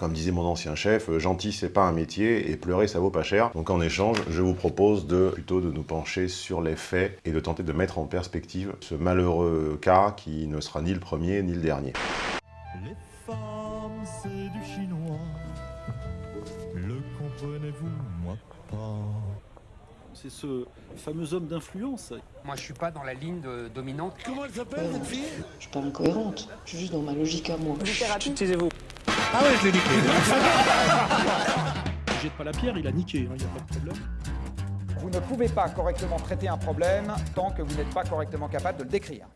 Comme disait mon ancien chef, gentil c'est pas un métier et pleurer ça vaut pas cher. Donc en échange, je vous propose de plutôt de nous pencher sur les faits et de tenter de mettre en perspective ce malheureux cas qui ne sera ni le premier ni le dernier. Les femmes, c'est du chinois. Le comprenez-vous, moi pas. C'est ce fameux homme d'influence. Moi, je suis pas dans la ligne de- dominante. Comment elle s'appelle, cette fille? Je suis pas incohérente, je suis juste dans ma logique à moi. Ah ouais, je l'ai niqué. Il jette pas la pierre, il a niqué, il n'y a pas de problème. Vous ne pouvez pas correctement traiter un problème tant que vous n'êtes pas correctement capable de le décrire.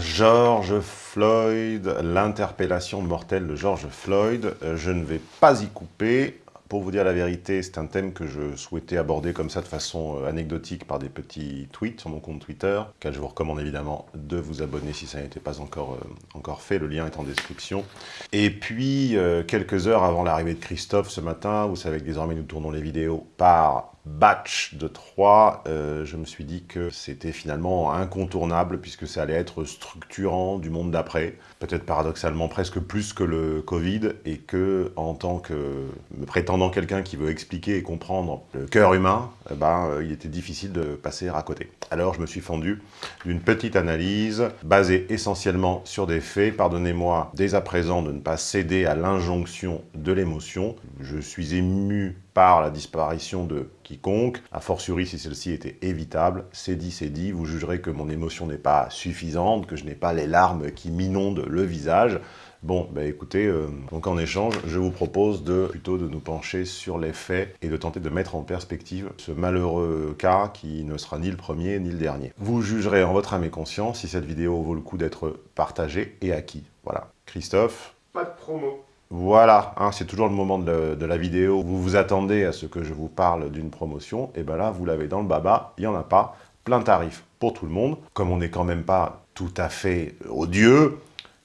George Floyd, l'interpellation mortelle de George Floyd. Euh, Je ne vais pas y couper. Pour vous dire la vérité, c'est un thème que je souhaitais aborder comme ça de façon euh, anecdotique par des petits tweets sur mon compte Twitter, auquel je vous recommande évidemment de vous abonner si ça n'était pas encore, euh, fait. Le lien est en description. Et puis, euh, quelques heures avant l'arrivée de Christophe ce matin, vous savez que désormais nous tournons les vidéos par batch de 3, je me suis dit que c'était finalement incontournable puisque ça allait être structurant du monde d'après, peut-être paradoxalement presque plus que le Covid, et que en tant que me prétendant quelqu'un qui veut expliquer et comprendre le cœur humain, eh ben, euh, il était difficile de passer à côté. Alors je me suis fendu d'une petite analyse basée essentiellement sur des faits. Pardonnez-moi dès à présent de ne pas céder à l'injonction de l'émotion. Je suis ému par la disparition de quiconque, a fortiori si celle-ci était évitable, c'est dit, c'est dit, vous jugerez que mon émotion n'est pas suffisante, que je n'ai pas les larmes qui m'inondent le visage. Bon, bah écoutez, euh, donc en échange, je vous propose de plutôt de nous pencher sur les faits et de tenter de mettre en perspective ce malheureux cas qui ne sera ni le premier ni le dernier. Vous jugerez en votre âme et conscience si cette vidéo vaut le coup d'être partagée et à. Voilà. Christophe? Pas de promo. Voilà, hein, c'est toujours le moment de, de la vidéo vous vous attendez à ce que je vous parle d'une promotion, et ben là, vous l'avez dans le baba, il n'y en a pas, plein tarif pour tout le monde. Comme on n'est quand même pas tout à fait odieux,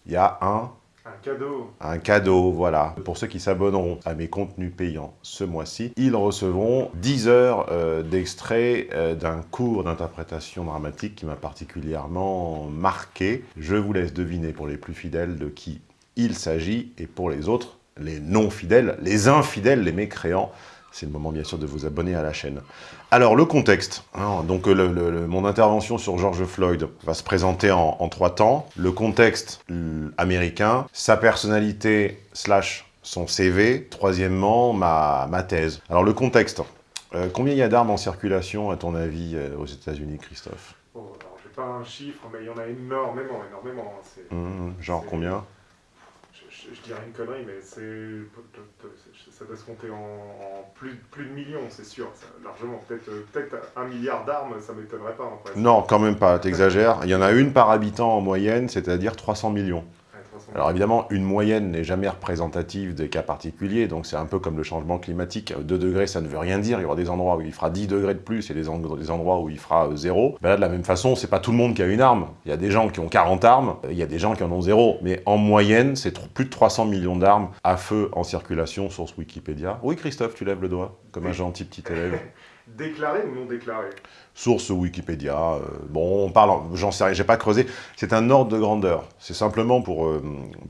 il y a un, Un cadeau. un cadeau, voilà. Pour ceux qui s'abonneront à mes contenus payants ce mois-ci, ils recevront 10 heures euh, d'extrait euh, d'un cours d'interprétation dramatique qui m'a particulièrement marqué. Je vous laisse deviner pour les plus fidèles de qui il s'agit, et pour les autres, les non-fidèles, les infidèles, les mécréants, c'est le moment bien sûr de vous abonner à la chaîne. Alors le contexte, hein, donc le- le- le- mon intervention sur George Floyd va se présenter en, en trois temps. Le contexte américain, sa personnalité slash son CV, troisièmement ma, ma thèse. Alors le contexte, Euh, combien il y a d'armes en circulation à ton avis euh, aux états unis Christophe? Bon, alors j'ai pas un chiffre, mais il y en a énormément, énormément. hein. Hum, Genre combien? Je, je- dirais une connerie, mais ça doit se compter en, plus, plus de millions, c'est sûr, largement. Peut-être euh, peut-être un milliard d'armes, ça m'étonnerait pas. En. Non, quand même pas, t'exagères. Il y en a une par habitant en moyenne, c'est-à-dire 300 millions. Ouais, 300 Alors évidemment, une moyenne n'est jamais représentative des cas particuliers, donc c'est un peu comme le changement climatique. 2 degrés, ça ne veut rien dire. Il y aura des endroits où il fera 10 degrés de plus et des, en- des endroits où il fera euh, 0. Ben là, de la même façon, c'est pas tout le monde qui a une arme. Il y a des gens qui ont 40 armes, euh, il y a des gens qui en ont 0. Mais en moyenne, c'est plus de 300 millions d'armes à feu en circulation sur ce Wikipédia. Oui, Christophe, tu lèves le doigt, comme un gentil petit élève. Déclaré ou non déclaré Source Wikipédia, euh, bon, on parle, en- j'en sais rien, j'ai pas creusé, c'est un ordre de grandeur. C'est simplement pour euh,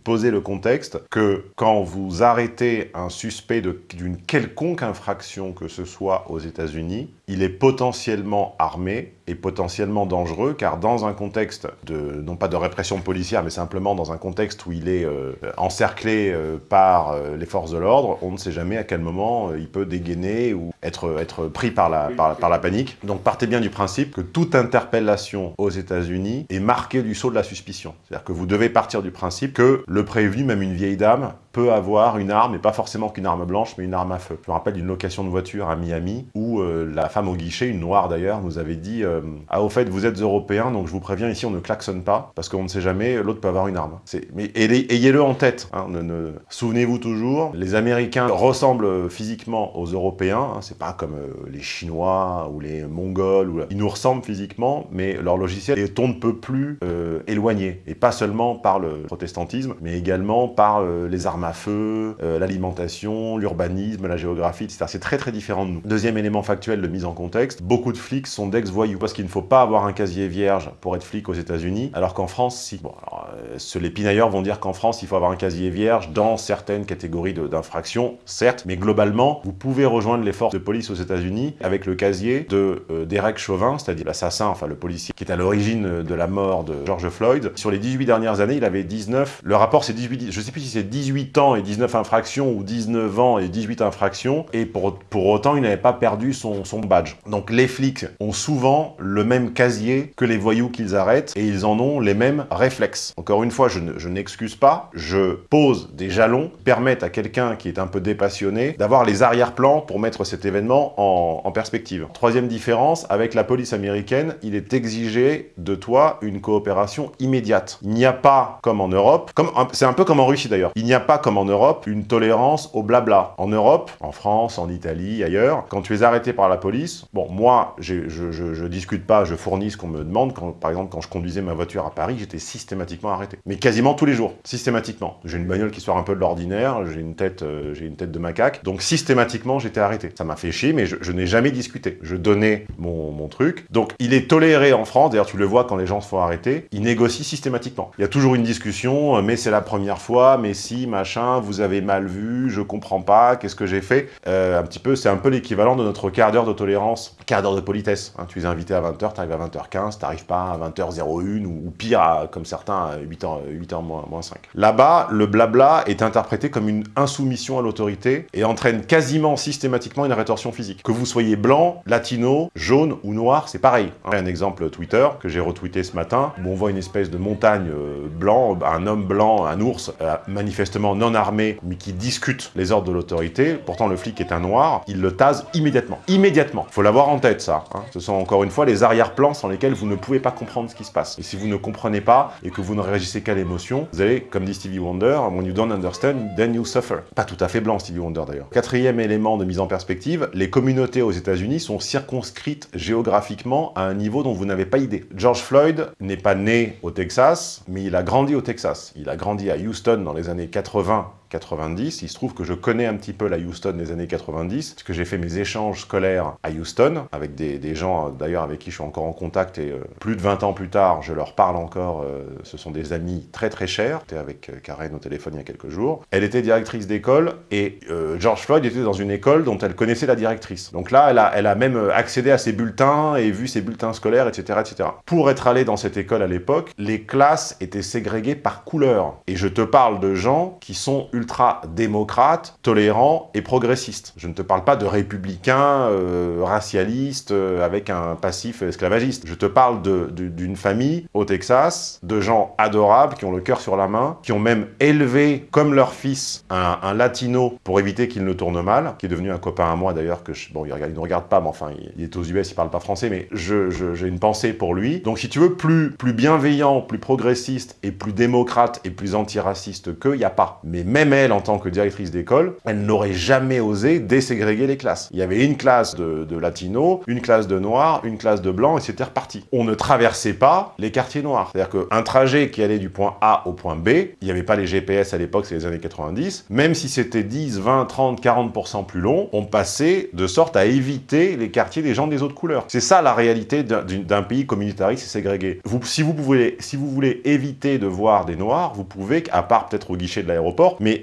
poser le contexte que quand vous arrêtez un suspect d'une quelconque infraction que ce soit aux États-Unis, il est potentiellement armé et potentiellement dangereux, car dans un contexte de, non pas de répression policière, mais simplement dans un contexte où il est euh, encerclé par les forces de l'ordre, on ne sait jamais à quel moment il peut dégainer ou être, être pris par par la panique. Donc partez bien du principe que toute interpellation aux États-Unis est marquée du sceau de la suspicion. C'est-à-dire que vous devez partir du principe que le prévenu, même une vieille dame, peut avoir une arme, et pas forcément qu'une arme blanche, mais une arme à feu. Je me rappelle d'une location de voiture à Miami, où euh, la femme au guichet, une noire d'ailleurs, nous avait dit euh, Ah, au fait, vous êtes européen, donc je vous préviens, ici, on ne klaxonne pas, parce qu'on ne sait jamais, l'autre peut avoir une arme. Mais ayez- ayez-le en tête. hein, ne- ne- Souvenez-vous toujours, les Américains ressemblent physiquement aux Européens, hein, c'est pas comme euh, les Chinois ou les Mongols, ils nous ressemblent physiquement, mais leur logiciel est on ne peut plus euh, éloigné, et pas seulement par le protestantisme, mais également par euh, les armes à feu, euh, l'alimentation, l'urbanisme, la géographie, etc. C'est très très différent de nous. Deuxième élément factuel de mise en contexte, beaucoup de flics sont d'ex-voyous, parce qu'il ne faut pas avoir un casier vierge pour être flic aux États-Unis, alors qu'en France, si. Bon, alors, euh, les pinailleurs vont dire qu'en France, il faut avoir un casier vierge dans certaines catégories d'infractions, certes, mais globalement, vous pouvez rejoindre les forces de police aux États-Unis avec le casier de euh, Derek Chauvin, c'est-à-dire l'assassin, enfin le policier qui est à l'origine de la mort de George Floyd. Sur les 18 dernières années, il avait 19, le rapport c'est 18, je sais plus si c'est 18 ans et 19 infractions ou 19 ans et 18 infractions, et pour, pour autant, il n'avait pas perdu son, son badge. Donc les flics ont souvent le même casier que les voyous qu'ils arrêtent, et ils en ont les mêmes réflexes. Encore une fois, je ne- je n'excuse pas, je pose des jalons permettent à quelqu'un qui est un peu dépassionné d'avoir les arrière-plans pour mettre cet événement en, en perspective. Troisième différence, avec la police américaine, il est exigé de toi une coopération immédiate. Il n'y a pas, comme en Europe, c'est un peu comme en Russie d'ailleurs, il n'y a pas comme en Europe une tolérance au blabla. En Europe, en France, en Italie, ailleurs, quand tu es arrêté par la police, bon, moi, je, je, discute pas, je fournis ce qu'on me demande. Par exemple, quand je conduisais ma voiture à Paris, j'étais systématiquement arrêté. Mais quasiment tous les jours, systématiquement. J'ai une bagnole qui sort un peu de l'ordinaire, j'ai une tête, euh, une tête de macaque, donc systématiquement j'étais arrêté. Ça m'a fait chier, mais je, je n'ai jamais discuté. Je donnais mon, mon truc. Donc il est toléré en France, d'ailleurs tu le vois quand les gens se font arrêter, ils négocient systématiquement. Il y a toujours une discussion, euh, mais c'est la première fois, mais si, machin, vous avez mal vu, je comprends pas, qu'est-ce que j'ai fait Euh, Un petit peu, c'est un peu l'équivalent de notre quart d'heure de tolérance, quart d'heure de politesse. hein. tu es invité à 20h, tu arrives à 20h15, t'arrives pas à 20h01 ou, pire, à- comme certains, à 8h, 8h moins, moins 5. Là-bas, le blabla est interprété comme une insoumission à l'autorité et entraîne quasiment systématiquement une rétorsion physique. Que vous soyez blanc, latino, jaune ou noir, c'est pareil. hein. Un exemple Twitter que j'ai retweeté ce matin, où on voit une espèce de montagne euh, blanc, un homme blanc, un ours, euh, manifestement non armé, mais qui discute les ordres de l'autorité. Pourtant, le flic est un noir, il le tase immédiatement. Immédiatement. Faut l'avoir en tête, ça. hein. Ce sont encore une fois les arrière-plans sans lesquels vous ne pouvez pas comprendre ce qui se passe. Et si vous ne comprenez pas et que vous ne réagissez qu'à l'émotion, vous allez, comme dit Stevie Wonder, when you don't understand, then you suffer. Pas tout à fait blanc, Stevie Wonder d'ailleurs. Quatrième élément de mise en perspective, les communautés aux États-Unis sont circonscrites géographiquement à un niveau dont vous n'avez pas idée. George Floyd n'est pas né au Texas, mais il a grandi au Texas. Il a grandi à Houston dans les années 80 bras 90. Il se trouve que je connais un petit peu la Houston des années 90, parce que j'ai fait mes échanges scolaires à Houston, avec des, gens euh, d'ailleurs avec qui je suis encore en contact, et euh, plus de 20 ans plus tard, je leur parle encore, euh, ce sont des amis très très chers. J'étais avec Karen au téléphone il y a quelques jours. Elle était directrice d'école, et George Floyd était dans une école dont elle connaissait la directrice. Donc là, elle a, elle a même accédé à ses bulletins, et vu ses bulletins scolaires, etc. etc. Pour être allé dans cette école à l'époque, les classes étaient ségrégées par couleur. Et je te parle de gens qui sont ultra-démocrates, tolérants et progressistes. Je ne te parle pas de républicains euh, racialistes euh, avec un passif esclavagiste. Je te parle d'une famille au Texas, de gens adorables qui ont le cœur sur la main, qui ont même élevé comme leur fils un, latino pour éviter qu'il ne tourne mal, qui est devenu un copain à moi d'ailleurs, que je- bon, il, ne regarde pas, mais enfin, il, est aux US, il parle pas français, mais j'ai une pensée pour lui. Donc si tu veux, plus, plus bienveillant, plus progressiste et plus démocrate et plus antiraciste qu'eux, il n'y a pas. Mais même elle, en tant que directrice d'école, elle n'aurait jamais osé déségréguer les classes. Il y avait une classe de, de latinos, une classe de noirs, une classe de blancs, et c'était reparti. On ne traversait pas les quartiers noirs. C'est-à-dire qu'un trajet qui allait du point A au point B, il n'y avait pas les GPS à l'époque, c'est les années 90, même si c'était 10, 20, 30, 40% plus long, on passait de sorte à éviter les quartiers des gens des autres couleurs. C'est ça la réalité d'un- pays communautariste et ségrégé. Vous, si, vous si vous voulez éviter de voir des noirs, vous pouvez, à part peut-être au guichet de l'aéroport, mais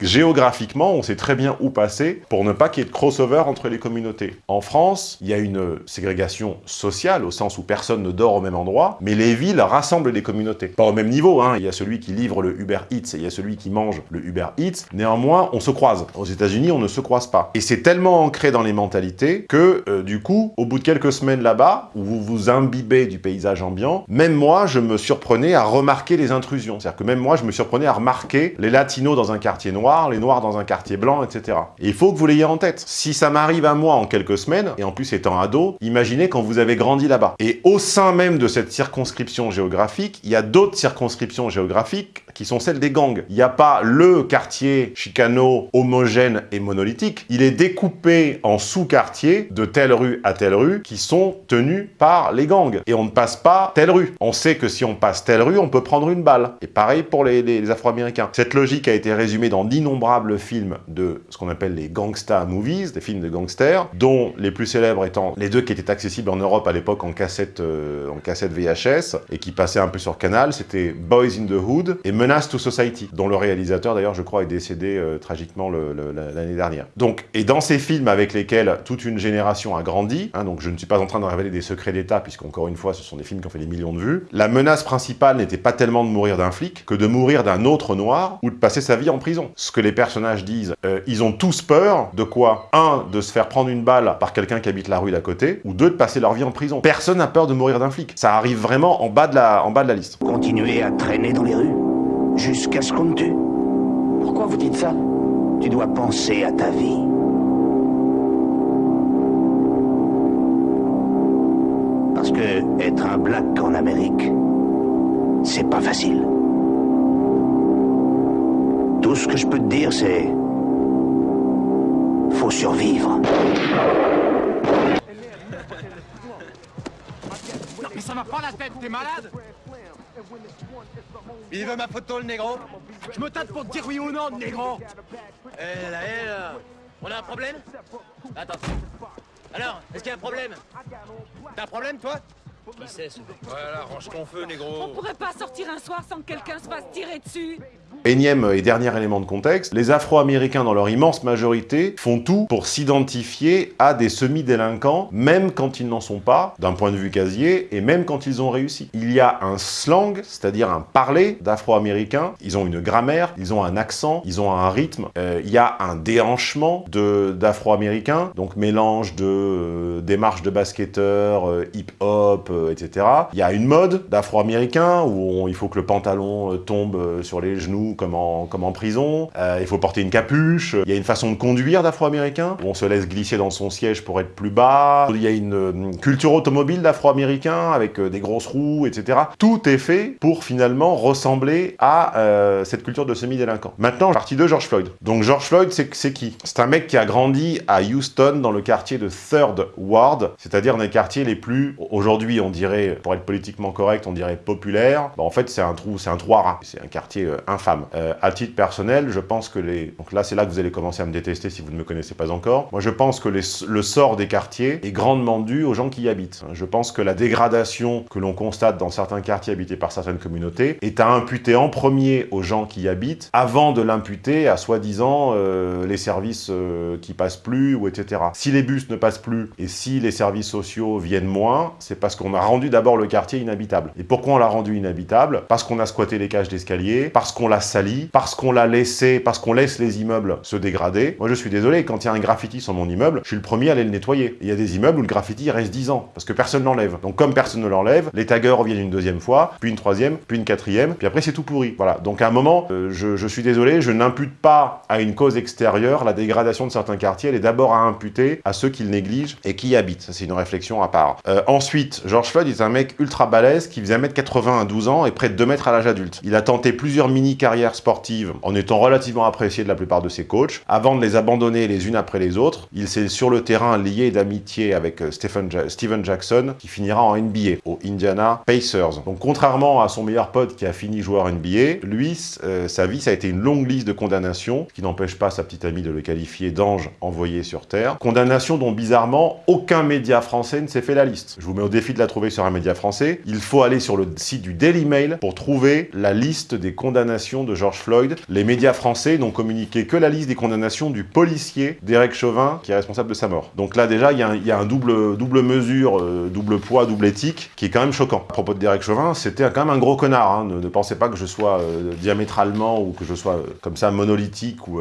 géographiquement, on sait très bien où passer pour ne pas qu'il y ait de crossover entre les communautés. En France, il y a une ségrégation sociale, au sens où personne ne dort au même endroit, mais les villes rassemblent les communautés. Pas au même niveau, hein. il y a celui qui livre le Uber Eats et il y a celui qui mange le Uber Eats. Néanmoins, on se croise. Aux États-Unis, on ne se croise pas. Et c'est tellement ancré dans les mentalités que, euh, du coup, au bout de quelques semaines là-bas, où vous vous imbibez du paysage ambiant, même moi, je me surprenais à remarquer les intrusions. C'est-à-dire que même moi, je me surprenais à remarquer les latinos dans un quartier noir, les noirs dans un quartier blanc, etc. Et il faut que vous l'ayez en tête. Si ça m'arrive à moi en quelques semaines, et en plus étant ado, imaginez quand vous avez grandi là-bas. Et au sein même de cette circonscription géographique, il y a d'autres circonscriptions géographiques qui sont celles des gangs. Il n'y a pas le quartier Chicano homogène et monolithique. Il est découpé en sous-quartiers de telle rue à telle rue qui sont tenus par les gangs. Et on ne passe pas telle rue. On sait que si on passe telle rue, on peut prendre une balle. Et pareil pour les, Afro-Américains. Cette logique a été résumée dans d'innombrables films de ce qu'on appelle les gangsta movies, des films de gangsters, dont les plus célèbres étant les deux qui étaient accessibles en Europe à l'époque en cassette, euh, en cassette VHS et qui passaient un peu sur Canal, c'était Boys in the Hood et Menace to Society, dont le réalisateur d'ailleurs je crois est décédé euh, tragiquement l'année dernière. Donc, et dans ces films avec lesquels toute une génération a grandi, hein, donc je ne suis pas en train de révéler des secrets d'État puisqu'encore une fois ce sont des films qui ont fait des millions de vues, la menace principale n'était pas tellement de mourir d'un flic que de mourir d'un autre noir ou de passer sa vie en prison. Ce que les personnages disent, euh, ils ont tous peur de quoi? Un, de se faire prendre une balle par quelqu'un qui habite la rue d'à côté, ou deux, de passer leur vie en prison. Personne n'a peur de mourir d'un flic. Ça arrive vraiment en bas de la, en bas de la liste. Continuer à traîner dans les rues jusqu'à ce qu'on te tue. Pourquoi vous dites ça? Tu dois penser à ta vie. Parce que être un black en Amérique, c'est pas facile. Tout ce que je peux te dire, c'est. Faut survivre. Mais ça va pas la tête, t'es malade? Il veut ma photo, le négro. Je me tâte pour te dire oui ou non, négro. Eh là, eh là On a un problème? Attends. Alors, est-ce qu'il y a un problème? T'as un problème, toi? Qui c'est, ce mec Voilà, range ton feu, négro. On pourrait pas sortir un soir sans que quelqu'un se fasse tirer dessus Énième et dernier élément de contexte, les Afro-Américains, dans leur immense majorité, font tout pour s'identifier à des semi-délinquants, même quand ils n'en sont pas, d'un point de vue casier, et même quand ils ont réussi. Il y a un slang, c'est-à-dire un parler d'Afro-Américains, ils ont une grammaire, ils ont un accent, ils ont un rythme, euh, il y a un déhanchement d'Afro-Américains, donc mélange de euh, démarche de basketteurs, euh, hip-hop, euh, etc. Il y a une mode d'Afro-Américains où il faut que le pantalon tombe sur les genoux comme en, prison, Euh, il faut porter une capuche, il y a une façon de conduire d'Afro-Américains où on se laisse glisser dans son siège pour être plus bas, il y a une euh, culture automobile d'Afro-Américains avec euh, des grosses roues, etc. Tout est fait pour finalement ressembler à cette culture de semi-délinquant. Maintenant, partie de George Floyd. Donc George Floyd, c'est qui? C'est un mec qui a grandi à Houston dans le quartier de Third Ward, c'est-à-dire dans les quartiers les plus, aujourd'hui on dirait, pour être politiquement correct, on dirait populaire. Bah, en fait, c'est un trou, c'est un trou à rats. C'est un quartier infâme. Euh, à titre personnel, je pense que les... Donc là, c'est là que vous allez commencer à me détester si vous ne me connaissez pas encore. Moi, je pense que le sort des quartiers est grandement dû aux gens qui y habitent. Je pense que la dégradation que l'on constate dans certains quartiers habités par certaines communautés est à imputer en premier aux gens qui y habitent, avant de l'imputer à soi-disant euh, les services euh, qui passent plus, ou etc. Si les bus ne passent plus, et si les services sociaux viennent moins, c'est parce qu'on a rendu d'abord le quartier inhabitable. Et pourquoi on l'a rendu inhabitable? Parce qu'on a squatté les cages d'escalier, parce qu'on l'a sali, parce qu'on l'a laissé, parce qu'on laisse les immeubles se dégrader. Moi, je suis désolé, quand il y a un graffiti sur mon immeuble, je suis le premier à aller le nettoyer. Et Il y a des immeubles où le graffiti reste 10 ans, parce que personne l'enlève. Donc comme personne ne l'enlève, les taggers reviennent une deuxième fois, puis une troisième, puis une quatrième, puis après c'est tout pourri. Voilà. Donc à un moment, euh, je, suis désolé, je n'impute pas à une cause extérieure la dégradation de certains quartiers, elle est d'abord à imputer à ceux qui le négligent et qui y habitent. C'est une réflexion à part. Euh, ensuite, George Floyd est un mec ultra balèze qui faisait 1m80 à 12 ans et près de 2 mètres à l'âge adulte. Il a tenté plusieurs mini-carrières sportives en étant relativement apprécié de la plupart de ses coachs. Avant de les abandonner les unes après les autres, il s'est sur le terrain lié d'amitié avec euh, Stephen, Ja- Steven Jackson qui finira en NBA au Indiana Pacers. Donc contrairement à son meilleur pote qui a fini joueur NBA, lui, euh, sa vie, ça a été une longue liste de condamnations, qui n'empêche pas sa petite amie de le qualifier d'ange envoyé sur Terre. Condamnations dont bizarrement aucun média français ne s'est fait la liste. Je vous mets au défi de la trouver sur un média français. Il faut aller sur le site du Daily Mail pour trouver la liste des condamnations de George Floyd. Les médias français n'ont communiqué que la liste des condamnations du policier Derek Chauvin qui est responsable de sa mort. Donc là déjà, il y a un, double, double mesure, euh, double poids, double éthique qui est quand même choquant. À propos de Derek Chauvin, c'était quand même un gros connard. hein. Ne, pensez pas que je sois euh, diamétralement ou que je sois euh, comme ça monolithique ou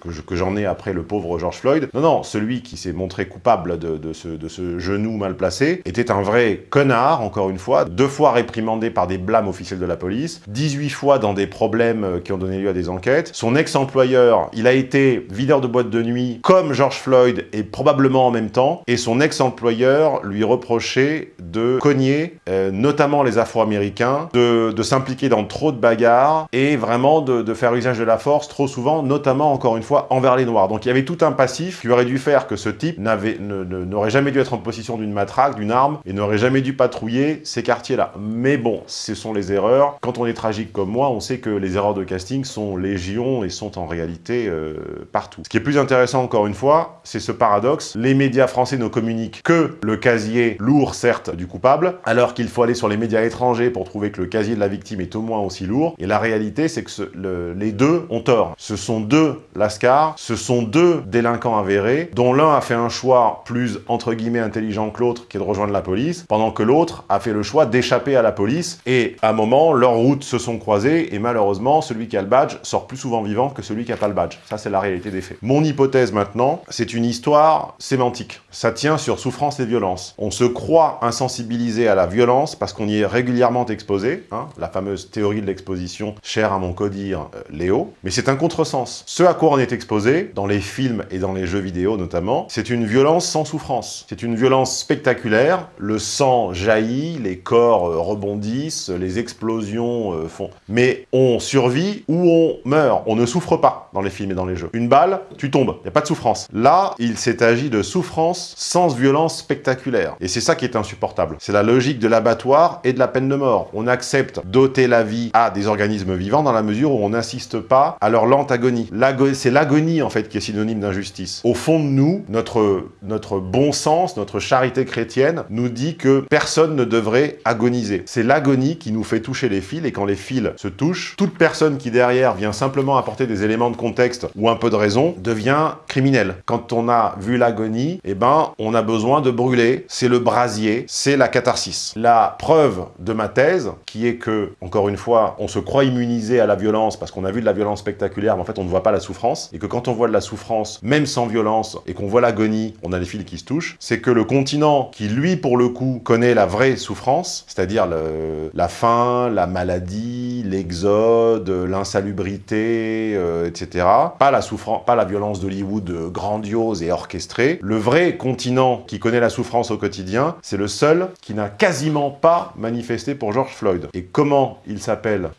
que je- que j'en ai après le pauvre George Floyd. Non, non, celui qui s'est montré coupable de, de ce, de ce genou mal placé était un vrai connard, encore une fois, deux fois réprimandé par des blâmes officiels de la police, 18 fois dans des problèmes euh, qui ont donné lieu à des enquêtes. Son ex-employeur, il a été videur de boîte de nuit comme George Floyd et probablement en même temps. Et son ex-employeur lui reprochait de cogner, euh, notamment les Afro-Américains, de, de s'impliquer dans trop de bagarres et vraiment de, de faire usage de la force trop souvent, notamment encore une fois envers les Noirs. Donc il y avait tout un passif qui aurait dû faire que ce type n'aurait jamais dû être en possession d'une matraque, d'une arme et n'aurait jamais dû patrouiller ces quartiers-là. Mais bon, ce sont les erreurs. Quand on est tragique comme moi, on sait que les erreurs de casting sont légion et sont en réalité euh, partout. Ce qui est plus intéressant encore une fois, c'est ce paradoxe. Les médias français ne communiquent que le casier lourd, certes, du coupable, alors qu'il faut aller sur les médias étrangers pour trouver que le casier de la victime est au moins aussi lourd. Et la réalité, c'est que les deux ont tort. Ce sont deux lascars, ce sont deux délinquants avérés, dont l'un a fait un choix plus, entre guillemets, intelligent que l'autre, qui est de rejoindre la police, pendant que l'autre a fait le choix d'échapper à la police. Et à un moment, leurs routes se sont croisées, et malheureusement, celui qui a le badge sort plus souvent vivant que celui qui n'a pas le badge. Ça, c'est la réalité des faits. Mon hypothèse maintenant, c'est une histoire sémantique. Ça tient sur souffrance et violence. On se croit insensibilisé à la violence parce qu'on y est régulièrement exposé, hein, la fameuse théorie de l'exposition chère à mon codir euh, Léo, mais c'est un contresens. Ce à quoi on est exposé, dans les films et dans les jeux vidéo notamment, c'est une violence sans souffrance. C'est une violence spectaculaire, le sang jaillit, les corps euh, rebondissent, les explosions euh, font... Mais on survit ou on meurt, on ne souffre pas dans les films et dans les jeux. Une balle, tu tombes, il n'y a pas de souffrance. Là, il s'est agi de souffrance sans violence spectaculaire. Et c'est ça qui est insupportable. C'est la logique de l'abattoir et de la peine de mort. On accepte d'ôter la vie à des organismes vivants dans la mesure où on n'insiste pas à leur lente agonie. C'est l'agonie, en fait, qui est synonyme d'injustice. Au fond de nous, notre, notre bon sens, notre charité chrétienne nous dit que personne ne devrait agoniser. C'est l'agonie qui nous fait toucher les fils, et quand les fils se touchent, toute personne qui derrière vient simplement apporter des éléments de contexte ou un peu de raison devient criminel. Quand on a vu l'agonie, eh ben, on a besoin de brûler. C'est le brasier, c'est la catharsis. La preuve de ma thèse, qui est que, encore une fois, on se croit immunisé à la violence parce qu'on a vu de la violence spectaculaire, mais en fait, on ne voit pas la souffrance, et que quand on voit de la souffrance, même sans violence, et qu'on voit l'agonie, on a les fils qui se touchent, c'est que le continent qui, lui, pour le coup, connaît la vraie souffrance, c'est-à-dire la faim, la maladie, l'exode, l'insalubrité, euh, etc. Pas la souffrance, pas la violence d'Hollywood euh, grandiose et orchestrée. Le vrai continent qui connaît la souffrance au quotidien, c'est le seul qui n'a quasiment pas manifesté pour George Floyd. Et comment il s'appelle?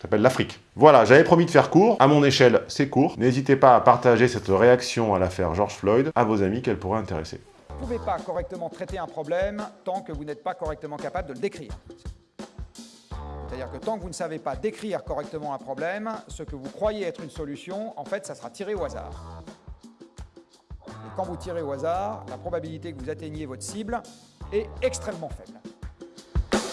S'appelle l'Afrique. Voilà, j'avais promis de faire court. À mon échelle, c'est court. N'hésitez pas à partager cette réaction à l'affaire George Floyd à vos amis qu'elle pourrait intéresser. Vous ne pouvez pas correctement traiter un problème tant que vous n'êtes pas correctement capable de le décrire. C'est-à-dire que tant que vous ne savez pas décrire correctement un problème, ce que vous croyez être une solution, en fait, ça sera tiré au hasard. Et quand vous tirez au hasard, la probabilité que vous atteigniez votre cible est extrêmement faible.